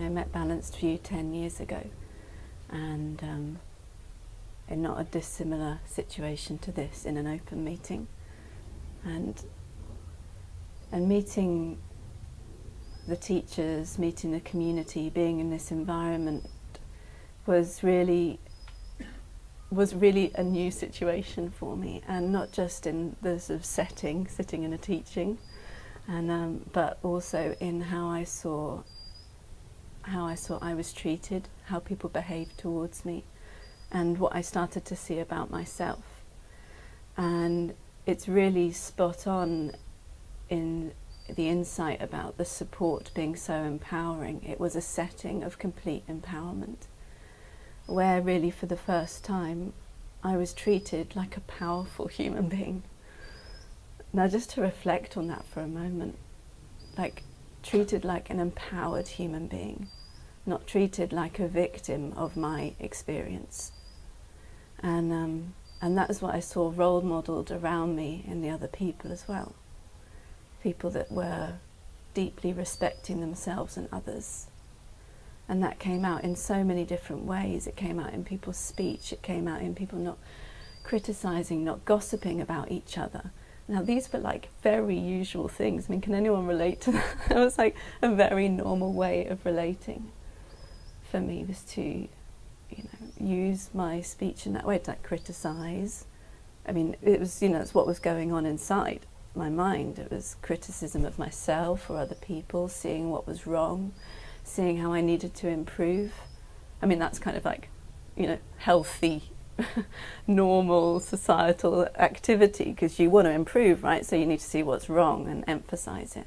I met Balanced View 10 years ago and um, in not a dissimilar situation to this in an open meeting. And and meeting the teachers, meeting the community, being in this environment was really was really a new situation for me and not just in the sort of setting, sitting in a teaching, and um, but also in how I saw how I saw I was treated, how people behaved towards me, and what I started to see about myself. And it's really spot on in the insight about the support being so empowering. It was a setting of complete empowerment where really for the first time I was treated like a powerful human being. Now just to reflect on that for a moment, like treated like an empowered human being, not treated like a victim of my experience. And, um, and that is what I saw role modelled around me in the other people as well. People that were deeply respecting themselves and others and that came out in so many different ways. It came out in people's speech, it came out in people not criticizing, not gossiping about each other. Now these were like very usual things. I mean, can anyone relate to that? it was like a very normal way of relating for me was to, you know, use my speech in that way to like criticize. I mean, it was, you know, it's what was going on inside my mind. It was criticism of myself or other people, seeing what was wrong, seeing how I needed to improve. I mean, that's kind of like, you know, healthy, normal societal activity because you want to improve, right? So you need to see what's wrong and emphasize it.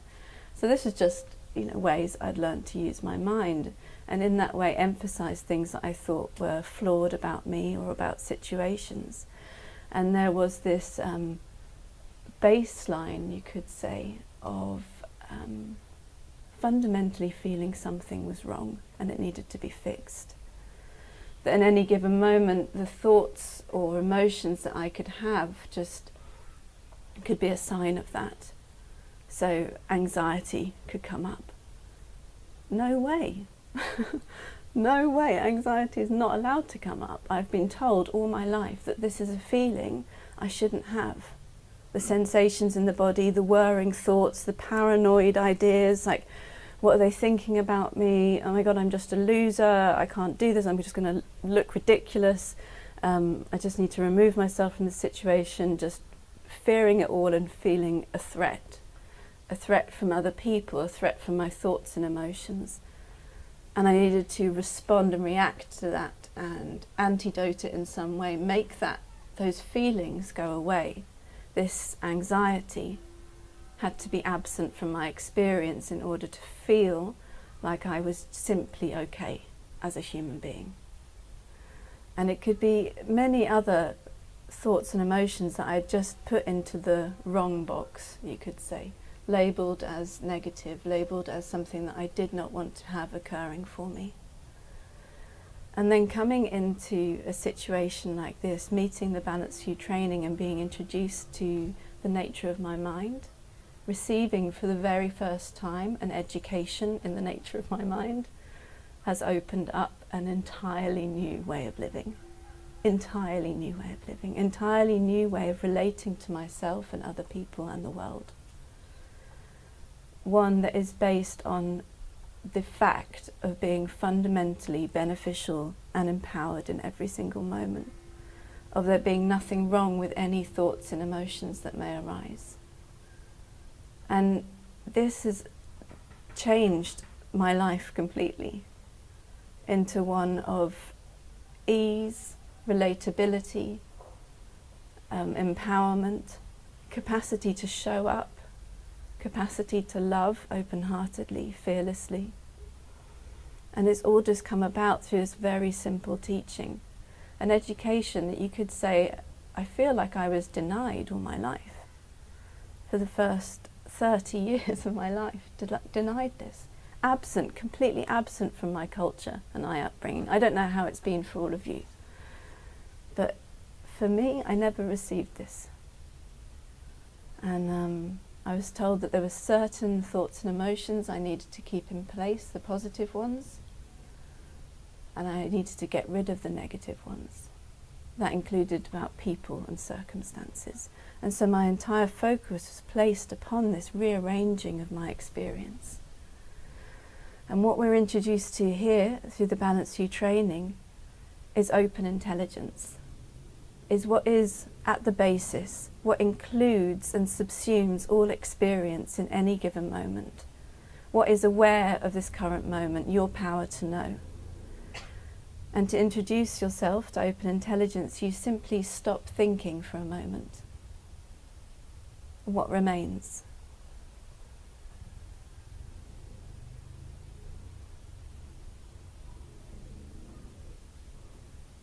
So this is just, you know, ways I'd learned to use my mind and in that way emphasize things that I thought were flawed about me or about situations. And there was this um, baseline, you could say, of um, fundamentally feeling something was wrong and it needed to be fixed. That in any given moment, the thoughts or emotions that I could have just could be a sign of that. So anxiety could come up. No way. no way. Anxiety is not allowed to come up. I've been told all my life that this is a feeling I shouldn't have. The sensations in the body, the whirring thoughts, the paranoid ideas, like what are they thinking about me? Oh my God, I'm just a loser. I can't do this. I'm just going to look ridiculous. Um, I just need to remove myself from the situation, just fearing it all and feeling a threat. A threat from other people, a threat from my thoughts and emotions. And I needed to respond and react to that and antidote it in some way, make that those feelings go away, this anxiety, had to be absent from my experience in order to feel like I was simply okay as a human being. And it could be many other thoughts and emotions that I had just put into the wrong box, you could say, labelled as negative, labelled as something that I did not want to have occurring for me. And then coming into a situation like this, meeting the Balanced View training and being introduced to the nature of my mind, receiving for the very first time an education in the nature of my mind has opened up an entirely new way of living. Entirely new way of living, entirely new way of relating to myself and other people and the world. One that is based on the fact of being fundamentally beneficial and empowered in every single moment, of there being nothing wrong with any thoughts and emotions that may arise. And this has changed my life completely into one of ease, relatability, um, empowerment, capacity to show up, capacity to love open-heartedly, fearlessly. And it's all just come about through this very simple teaching, an education that you could say, I feel like I was denied all my life. For the first 30 years of my life denied this. Absent, completely absent from my culture and my upbringing. I don't know how it's been for all of you. But for me, I never received this. And, um, I was told that there were certain thoughts and emotions I needed to keep in place, the positive ones, and I needed to get rid of the negative ones. That included about people and circumstances. And so my entire focus was placed upon this rearranging of my experience. And what we're introduced to here through the Balanced View training is open intelligence, is what is at the basis, what includes and subsumes all experience in any given moment, what is aware of this current moment, your power to know. And to introduce yourself to open intelligence, you simply stop thinking for a moment. What remains?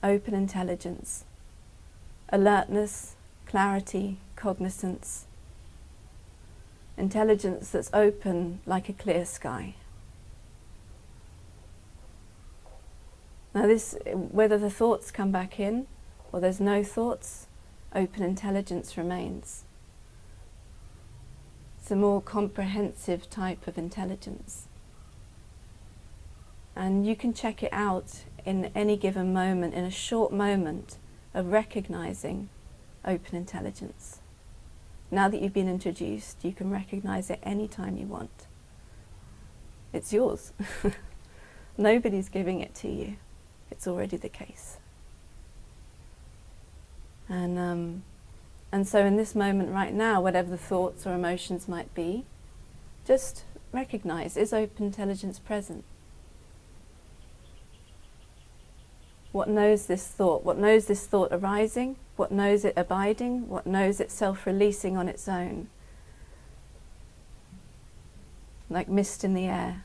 Open intelligence, alertness, clarity, cognizance, intelligence that's open like a clear sky. Now this, whether the thoughts come back in or there's no thoughts, open intelligence remains. It's a more comprehensive type of intelligence. And you can check it out in any given moment, in a short moment of recognizing open intelligence. Now that you've been introduced, you can recognize it any time you want. It's yours. Nobody's giving it to you it's already the case. And, um, and so in this moment right now, whatever the thoughts or emotions might be, just recognize, is open intelligence present? What knows this thought? What knows this thought arising? What knows it abiding? What knows it self-releasing on its own? Like mist in the air.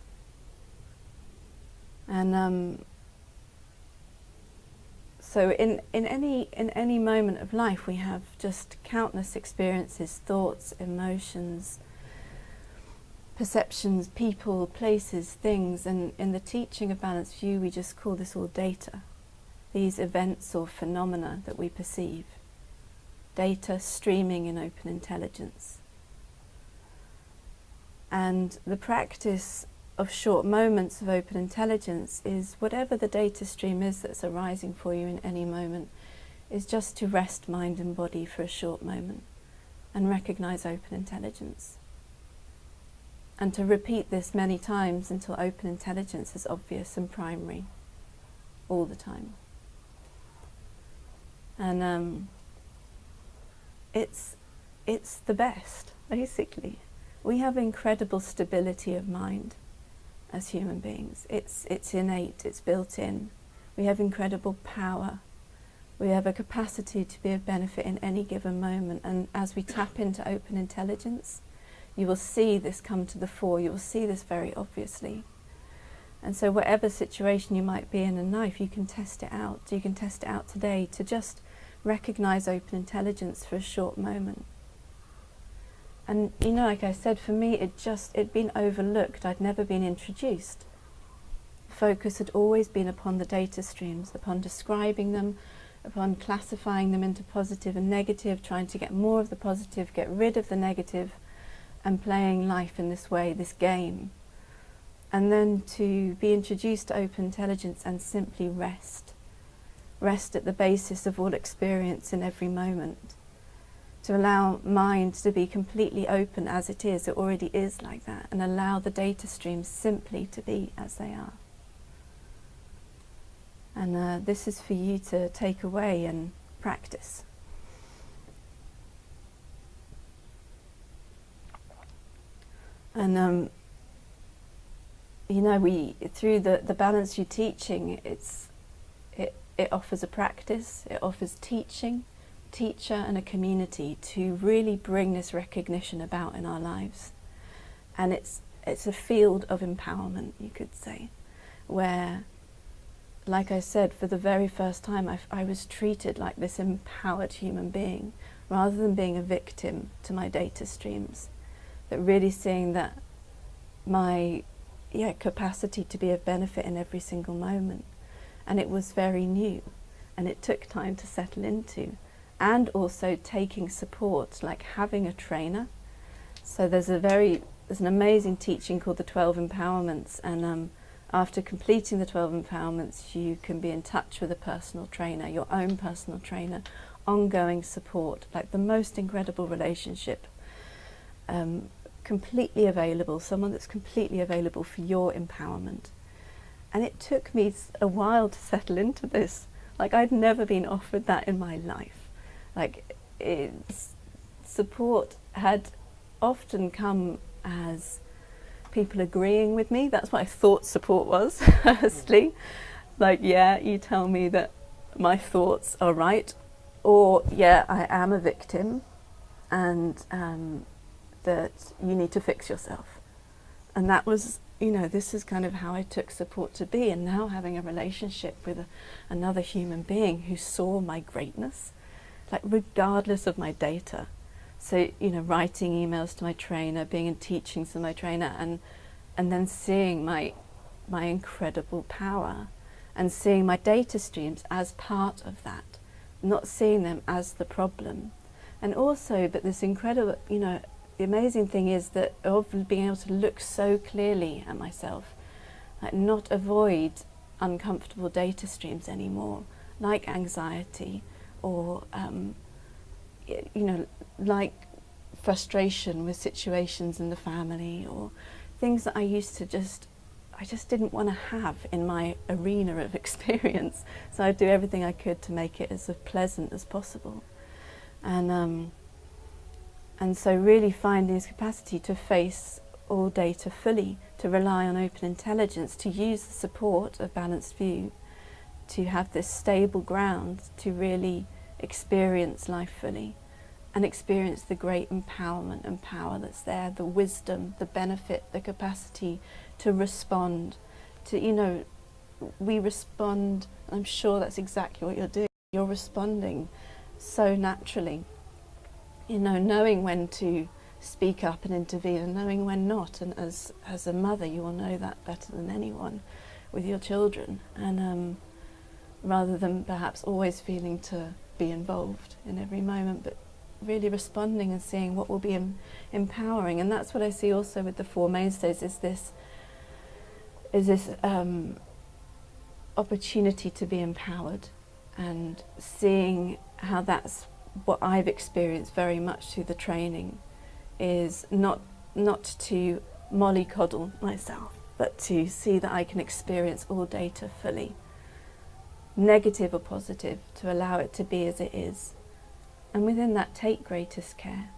And um, so in, in, any, in any moment of life we have just countless experiences, thoughts, emotions, perceptions, people, places, things, and in the teaching of Balanced View we just call this all data, these events or phenomena that we perceive. Data streaming in open intelligence. And the practice of short moments of open intelligence is whatever the data stream is that's arising for you in any moment is just to rest mind and body for a short moment and recognize open intelligence. And to repeat this many times until open intelligence is obvious and primary all the time. And um, it's, it's the best, basically. We have incredible stability of mind as human beings. It's, it's innate, it's built in. We have incredible power. We have a capacity to be of benefit in any given moment. And as we tap into open intelligence, you will see this come to the fore. You will see this very obviously. And so whatever situation you might be in in life, you can test it out. You can test it out today to just recognize open intelligence for a short moment. And you know, like I said, for me, it just, it'd been overlooked. I'd never been introduced. Focus had always been upon the data streams, upon describing them, upon classifying them into positive and negative, trying to get more of the positive, get rid of the negative, and playing life in this way, this game. And then to be introduced to open intelligence and simply rest. Rest at the basis of all experience in every moment to allow mind to be completely open as it is, it already is like that, and allow the data streams simply to be as they are. And uh, this is for you to take away and practice. And um, you know, we through the the Balanced View teaching, it's it it offers a practice, it offers teaching, teacher and a community to really bring this recognition about in our lives. And it's, it's a field of empowerment, you could say, where, like I said, for the very first time I, I was treated like this empowered human being, rather than being a victim to my data streams. That really seeing that my yeah, capacity to be of benefit in every single moment. And it was very new and it took time to settle into and also taking support, like having a trainer So there's a very there's an amazing teaching called the 12 empowerments and um, after completing the 12 empowerments you can be in touch with a personal trainer, your own personal trainer, ongoing support, like the most incredible relationship, um, completely available, someone that's completely available for your empowerment. And it took me a while to settle into this. Like I'd never been offered that in my life. Like it's support had often come as people agreeing with me. That's what I thought support was, firstly. Like, yeah, you tell me that my thoughts are right, or yeah, I am a victim, and um, that you need to fix yourself. And that was, you know, this is kind of how I took support to be. And now having a relationship with a, another human being who saw my greatness, like regardless of my data. So, you know, writing emails to my trainer, being in teachings with my trainer, and, and then seeing my, my incredible power and seeing my data streams as part of that, not seeing them as the problem. And also, but this incredible, you know, the amazing thing is that of being able to look so clearly at myself, like not avoid uncomfortable data streams anymore, like anxiety or, um, you know, like frustration with situations in the family or things that I used to just, I just didn't want to have in my arena of experience. So I'd do everything I could to make it as pleasant as possible. And um, and so really finding this capacity to face all data fully, to rely on open intelligence, to use the support of balanced view, to have this stable ground to really experience life fully and experience the great empowerment and power that's there, the wisdom, the benefit, the capacity to respond, to, you know, we respond, I'm sure that's exactly what you're doing, you're responding so naturally you know, knowing when to speak up and intervene and knowing when not. And as, as a mother, you will know that better than anyone with your children. And um, rather than perhaps always feeling to be involved in every moment, but really responding and seeing what will be em empowering. And that's what I see also with the Four Mainstays is this, is this um, opportunity to be empowered and seeing how that's what I've experienced very much through the training is not not to mollycoddle myself, but to see that I can experience all data fully, negative or positive, to allow it to be as it is. And within that, take greatest care.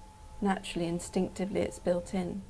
Naturally, instinctively, it's built in.